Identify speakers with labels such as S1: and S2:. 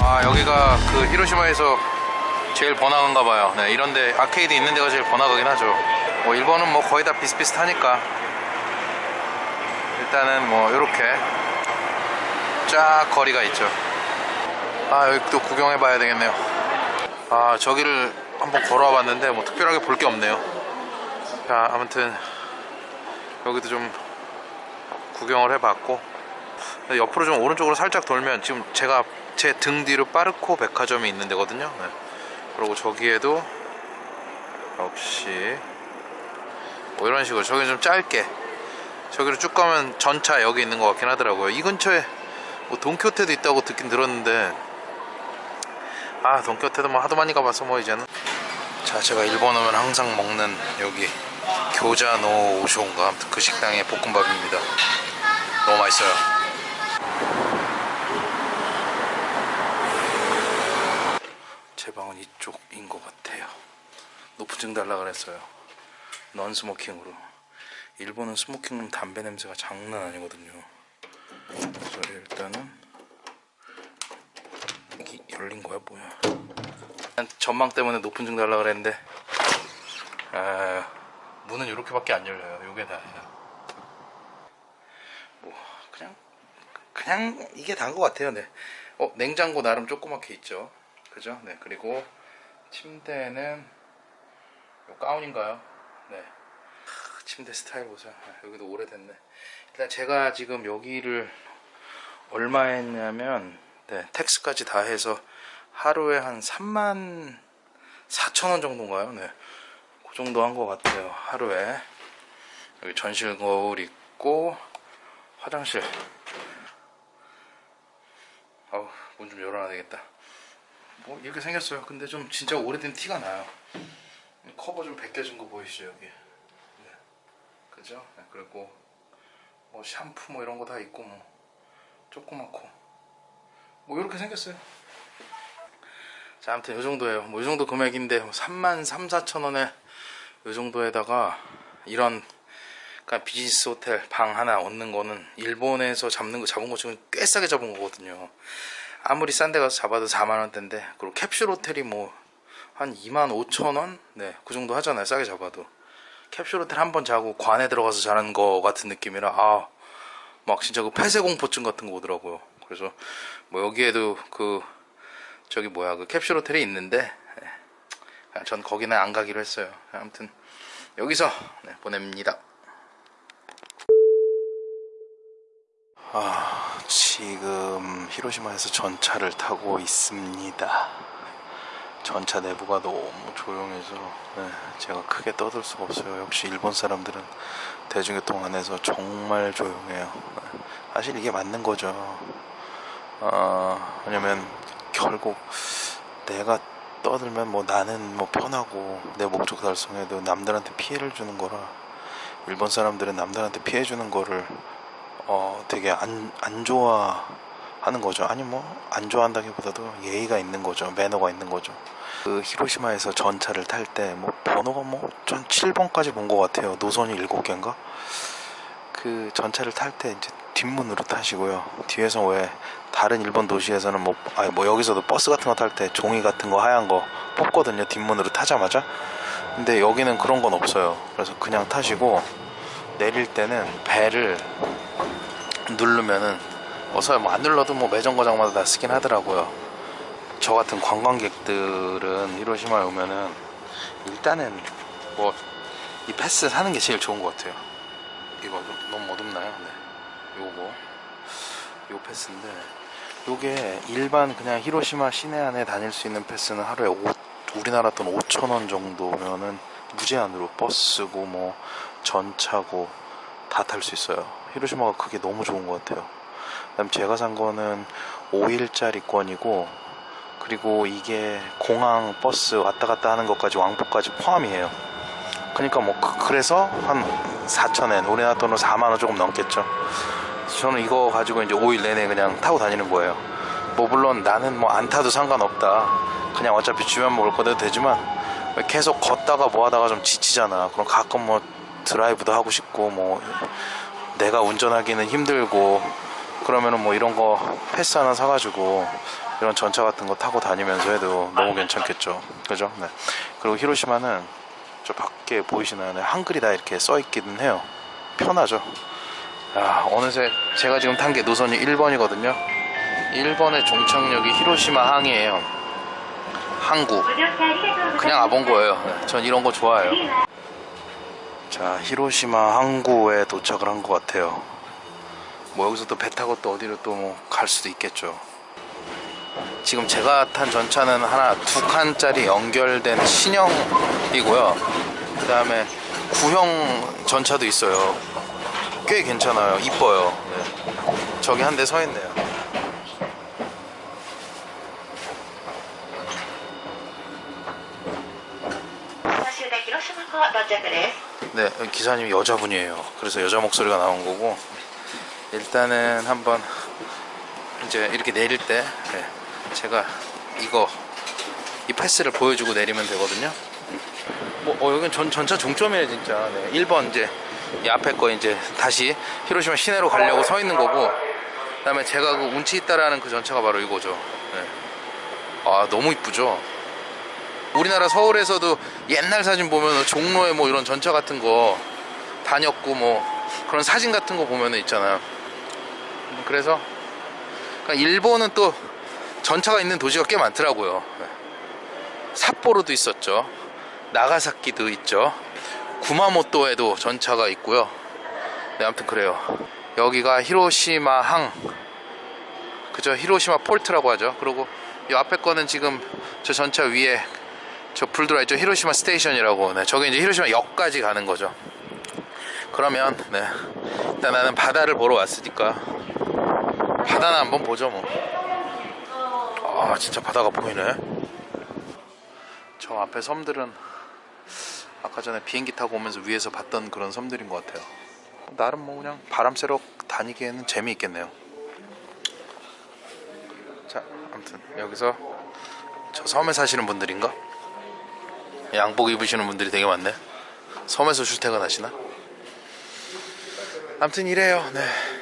S1: 아 여기가 그 히로시마에서 제일 번화가인가 봐요. 네, 이런데 아케이드 있는 데가 제일 번화가긴 하죠. 뭐 일본은 뭐 거의 다 비슷비슷하니까. 일단은 뭐 이렇게 쫙 거리가 있죠. 아 여기 또 구경해 봐야 되겠네요. 아 저기를 한번 걸어와 봤는데 뭐 특별하게 볼 게 없네요 자 아무튼 여기도 좀 구경을 해봤고 옆으로 좀 오른쪽으로 살짝 돌면 지금 제가 제 등 뒤로 빠르코 백화점이 있는 데거든요. 네. 그리고 저기에도 역시 뭐 이런 식으로 저기 좀 짧게 저기로 쭉 가면 전차 여기 있는 것 같긴 하더라고요. 이 근처에 뭐 돈키호테도 있다고 듣긴 들었는데 아 돈키호테도 뭐 하도 많이 가봐서 뭐 이제는. 자 제가 일본 오면 항상 먹는 여기 교자노 오쇼인가? 아무튼 그 식당의 볶음밥입니다. 너무 맛있어요. 제 방은 이쪽인 것 같아요. 높은 층 달라 그랬어요. non-smoking으로. 일본은 smoking 담배 냄새가 장난 아니거든요. 그래서 일단은 이게 열린 거야 뭐야. 난 전망 때문에 높은 층 달라 그랬는데. 아, 문은 이렇게밖에 안 열려요. 요게 다예요 뭐 그냥 그냥 이게 다인 것 같아요. 네. 어 냉장고 나름 조그맣게 있죠. 그죠? 네 그리고 침대는 요 가운인가요? 네. 크, 침대 스타일 보세요. 아, 여기도 오래됐네. 일단 제가 지금 여기를 얼마 했냐면 네 텍스까지 다 해서 하루에 한 3만 4천 원 정도인가요? 네. 그 정도 한 것 같아요 하루에. 여기 전실 거울 있고 화장실. 아우 문 좀 열어놔야 되겠다. 뭐 이렇게 생겼어요. 근데 좀 진짜 오래된 티가 나요. 커버 좀 벗겨진 거 보이시죠 여기? 네. 그죠? 네, 그리고 뭐 샴푸 뭐 이런 거 다 있고 뭐. 조그맣고. 뭐 이렇게 생겼어요. 자 아무튼 요 정도예요. 뭐 이 정도 금액인데 3만 3, 4천 원에 요 정도에다가 이런 그러니까 비즈니스 호텔 방 하나 얻는 거는 일본에서 잡는 거 잡은 거 지금 꽤 싸게 잡은 거거든요. 아무리 싼 데 가서 잡아도 4만 원대인데 그리고 캡슐 호텔이 뭐 한 2만 5천 원? 네, 그 정도 하잖아요. 싸게 잡아도. 캡슐 호텔 한 번 자고 관에 들어가서 자는 거 같은 느낌이라 아, 막 진짜 그 폐쇄 공포증 같은 거 오더라고요. 그래서 뭐 여기에도 그 저기 뭐야 그 캡슐 호텔이 있는데 네, 전 거기는 안 가기로 했어요. 아무튼 여기서 네, 보냅니다. 아, 지금 히로시마에서 전차를 타고 있습니다. 전차 내부가 너무 조용해서 네, 제가 크게 떠들 수가 없어요. 역시 일본 사람들은 대중교통 안에서 정말 조용해요. 네, 사실 이게 맞는 거죠. 어, 왜냐면 결국 내가 떠들면 뭐 나는 뭐 편하고 내 목적 달성해도 남들한테 피해를 주는 거라 일본 사람들은 남들한테 피해 주는 거를 어 되게 안, 안 좋아하는 거죠. 아니 뭐 안 좋아한다기보다도 예의가 있는 거죠. 매너가 있는 거죠. 그 히로시마에서 전차를 탈 때 뭐 번호가 뭐 전 7번까지 본 것 같아요. 노선이 7개인가? 그 전차를 탈 때 이제 뒷문으로 타시고요. 뒤에서 왜 다른 일본 도시에서는 뭐, 아니 뭐 여기서도 버스 같은 거 탈 때 종이 같은 거 하얀 거 뽑거든요. 뒷문으로 타자마자. 근데 여기는 그런 건 없어요. 그래서 그냥 타시고 내릴 때는 배를 누르면은 어서 뭐안 눌러도 뭐 매점 거장마다 다 쓰긴 하더라고요. 저 같은 관광객들은 히로시마에 오면은 일단은 뭐 이 패스 사는 게 제일 좋은 것 같아요. 이거 좀 너무 어둡나요? 네. 요거 요 패스인데 요게 일반 그냥 히로시마 시내 안에 다닐 수 있는 패스는 하루에 5, 우리나라 돈 5천 원 정도면은 무제한으로 버스고 뭐 전차고 다 탈 수 있어요. 히로시마가 그게 너무 좋은 것 같아요. 그다음 제가 산 거는 5일짜리 권이고 그리고 이게 공항 버스 왔다 갔다 하는 것까지 왕복까지 포함이에요. 그러니까 뭐 그- 그래서 한 4천엔 우리나라 돈으로 4만 원 조금 넘겠죠. 저는 이거 가지고 이제 5일 내내 그냥 타고 다니는 거예요. 뭐 물론 나는 뭐 안 타도 상관없다. 그냥 어차피 주면 먹을 거도 되지만 계속 걷다가 뭐 하다가 좀 지치잖아. 그럼 가끔 뭐 드라이브도 하고 싶고 뭐 내가 운전하기는 힘들고 그러면은 뭐 이런 거 패스 하나 사가지고 이런 전차 같은 거 타고 다니면서 해도 너무 괜찮겠죠. 그죠? 네. 그리고 히로시마는 저 밖에 보이시는 한글이 다 이렇게 써 있기는 해요. 편하죠. 야, 어느새 제가 지금 탄 게 노선이 1번이거든요. 1번의 종착역이 히로시마 항이에요. 항구. 그냥 와본 거예요. 네, 전 이런 거 좋아해요. 자, 히로시마 항구에 도착을 한 것 같아요. 뭐 여기서 또 배 타고 또 어디로 또 뭐 갈 수도 있겠죠. 지금 제가 탄 전차는 하나 두 칸짜리 연결된 신형이고요. 그 다음에 구형 전차도 있어요. 꽤 괜찮아요. 이뻐요. 네. 저기 한 대 서 있네요. 네 기사님 여자분이에요. 그래서 여자 목소리가 나온 거고. 일단은 한번 이제 이렇게 내릴 때 네. 제가 이거 이 패스를 보여주고 내리면 되거든요. 뭐 어, 여긴 전 전차 종점이네 진짜. 네, 1번 이제 이 앞에 거 이제 다시 히로시마 시내로 가려고 서 있는 거고 그 다음에 제가 그 운치 있다라는 그 전차가 바로 이거죠. 네. 아 너무 이쁘죠. 우리나라 서울에서도 옛날 사진 보면 종로에 뭐 이런 전차 같은 거 다녔고 뭐 그런 사진 같은 거 보면 있잖아요. 그래서 그러니까 일본은 또 전차가 있는 도시가 꽤 많더라고요. 삿포로도 있었죠. 나가사키도 있죠. 구마모토에도 전차가 있고요. 네, 아무튼 그래요. 여기가 히로시마 항. 그죠? 히로시마 port라고 하죠. 그리고 이 앞에 거는 지금 저 전차 위에 저 불 들어와 있죠. 히로시마 station이라고. 네, 저게 이제 히로시마 역까지 가는 거죠. 그러면 네. 일단 나는 바다를 보러 왔으니까 바다나 한번 보죠 뭐. 아 진짜 바다가 보이네. 저 앞에 섬들은 아까 전에 비행기 타고 오면서 위에서 봤던 그런 섬들인 것 같아요. 나름 뭐 그냥 바람 쐬러 다니기에는 재미있겠네요. 자, 아무튼 여기서 저 섬에 사시는 분들인가? 양복 입으시는 분들이 되게 많네. 섬에서 출퇴근하시나? 아무튼 이래요. 네.